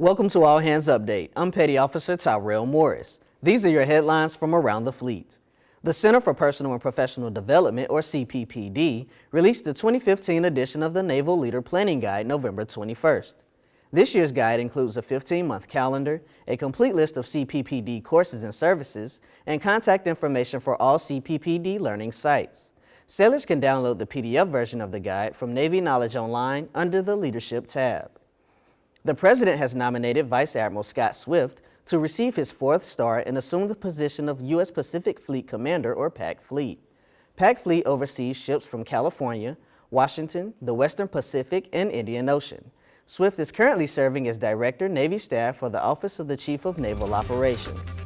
Welcome to All Hands Update. I'm Petty Officer Tyrell Morris. These are your headlines from around the fleet. The Center for Personal and Professional Development, or CPPD, released the 2015 edition of the Naval Leader Planning Guide November 21st. This year's guide includes a 15-month calendar, a complete list of CPPD courses and services, and contact information for all CPPD learning sites. Sailors can download the PDF version of the guide from Navy Knowledge Online under the Leadership tab. The President has nominated Vice Admiral Scott Swift to receive his fourth star and assume the position of U.S. Pacific Fleet Commander or PAC Fleet. PAC Fleet oversees ships from California, Washington, the Western Pacific, and Indian Ocean. Swift is currently serving as Director, Navy Staff for the Office of the Chief of Naval Operations.